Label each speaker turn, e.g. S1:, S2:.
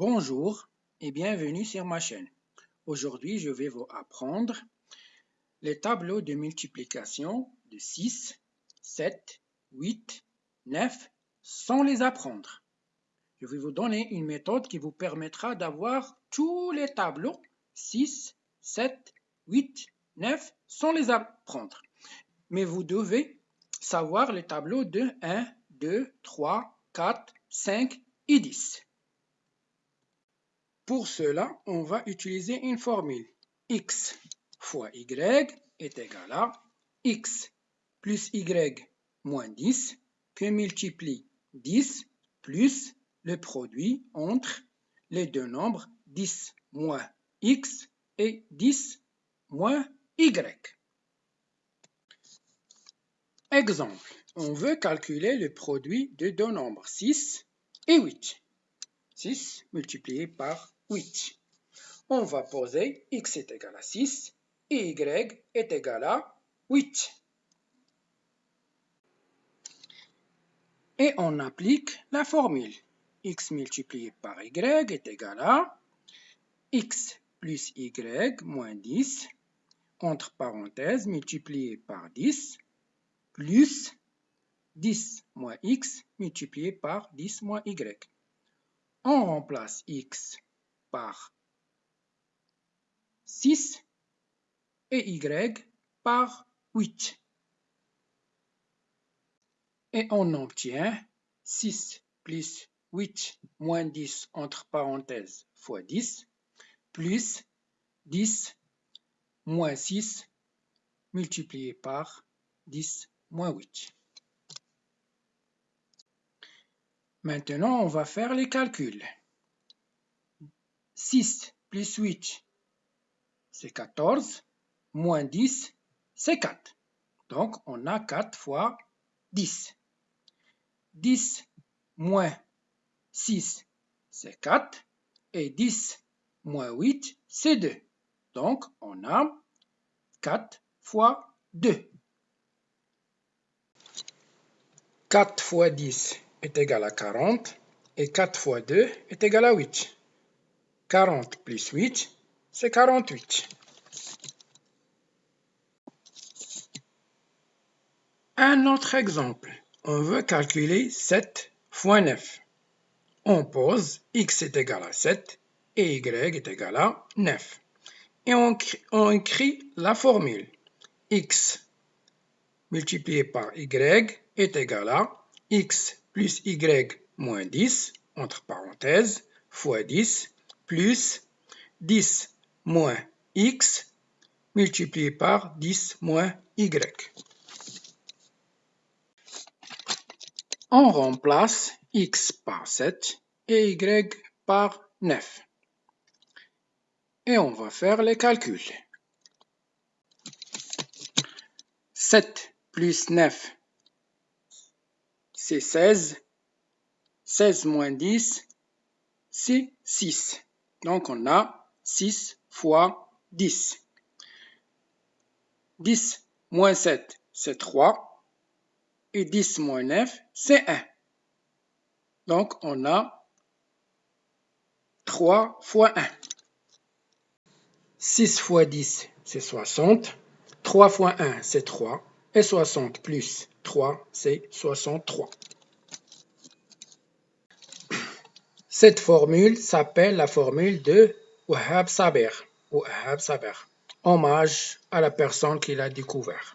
S1: Bonjour et bienvenue sur ma chaîne. Aujourd'hui, je vais vous apprendre les tableaux de multiplication de 6, 7, 8, 9 sans les apprendre. Je vais vous donner une méthode qui vous permettra d'avoir tous les tableaux 6, 7, 8, 9 sans les apprendre. Mais vous devez savoir les tableaux de 1, 2, 3, 4, 5 et 10. Pour cela, on va utiliser une formule. x fois y est égal à x plus y moins 10 que multiplie 10 plus le produit entre les deux nombres 10 moins x et 10 moins y. Exemple, on veut calculer le produit de deux nombres 6 et 8. 6 multiplié par 8. On va poser x est égal à 6 et y est égal à 8. Et on applique la formule. x multiplié par y est égal à x plus y moins 10, entre parenthèses, multiplié par 10, plus 10 moins x multiplié par 10 moins y. On remplace x par 6 et y par 8. Et on obtient 6 plus 8 moins 10 entre parenthèses fois 10 plus 10 moins 6 multiplié par 10 moins 8. Maintenant, on va faire les calculs. 6 plus 8, c'est 14, moins 10, c'est 4. Donc, on a 4 fois 10. 10 moins 6, c'est 4. Et 10 moins 8, c'est 2. Donc, on a 4 fois 2. 4 fois 10 est égal à 40 et 4 fois 2 est égal à 8. 40 plus 8, c'est 48. Un autre exemple. On veut calculer 7 fois 9. On pose x est égal à 7 et y est égal à 9. Et on, écrit la formule. x multiplié par y est égal à x plus y moins 10, entre parenthèses, fois 10, plus 10 moins x multiplié par 10 moins y. On remplace x par 7 et y par 9. Et on va faire les calculs. 7 plus 9, c'est 16. 16 moins 10, c'est 6. Donc, on a 6 fois 10. 10 moins 7, c'est 3. Et 10 moins 9, c'est 1. Donc, on a 3 fois 1. 6 fois 10, c'est 60. 3 fois 1, c'est 3. Et 60 plus 3, c'est 63. Cette formule s'appelle la formule de Wahab Saber, hommage à la personne qui l'a découvert.